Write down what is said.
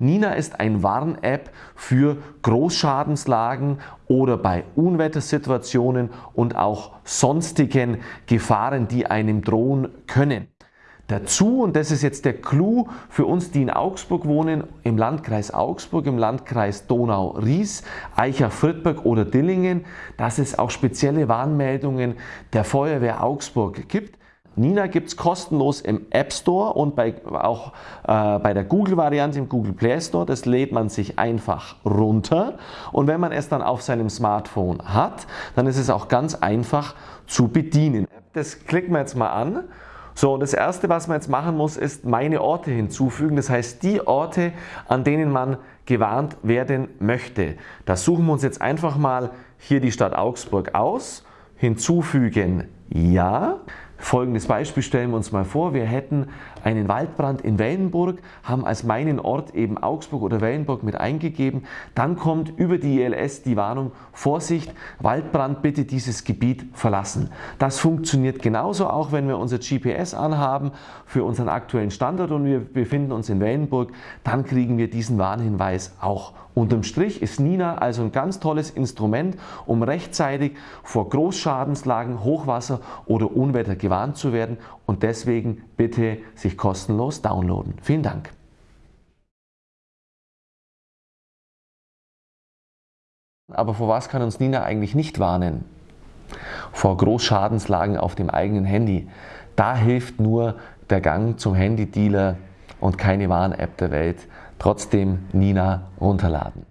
Nina ist ein Warn-App für Großschadenslagen oder bei Unwettersituationen und auch sonstigen Gefahren, die einem drohen können. Dazu, und das ist jetzt der Clou für uns, die in Augsburg wohnen, im Landkreis Augsburg, im Landkreis Donau-Ries, Eicher-Friedberg oder Dillingen, dass es auch spezielle Warnmeldungen der Feuerwehr Augsburg gibt. Nina gibt es kostenlos im App Store und bei, auch äh, bei der Google-Variante im Google Play Store. Das lädt man sich einfach runter und wenn man es dann auf seinem Smartphone hat, dann ist es auch ganz einfach zu bedienen. Das klicken wir jetzt mal an so, das erste, was man jetzt machen muss, ist meine Orte hinzufügen. Das heißt, die Orte, an denen man gewarnt werden möchte. Da suchen wir uns jetzt einfach mal hier die Stadt Augsburg aus. Hinzufügen Ja. Folgendes Beispiel stellen wir uns mal vor. Wir hätten einen Waldbrand in Wellenburg, haben als meinen Ort eben Augsburg oder Wellenburg mit eingegeben. Dann kommt über die ILS die Warnung, Vorsicht, Waldbrand, bitte dieses Gebiet verlassen. Das funktioniert genauso auch, wenn wir unser GPS anhaben für unseren aktuellen Standort und wir befinden uns in Wellenburg, dann kriegen wir diesen Warnhinweis auch. Unterm Strich ist Nina also ein ganz tolles Instrument, um rechtzeitig vor Großschadenslagen, Hochwasser oder Unwetter gewarnt zu werden und deswegen bitte sich kostenlos downloaden. Vielen Dank. Aber vor was kann uns Nina eigentlich nicht warnen? Vor Großschadenslagen auf dem eigenen Handy. Da hilft nur der Gang zum Handydealer und keine Warn-App der Welt. Trotzdem Nina runterladen.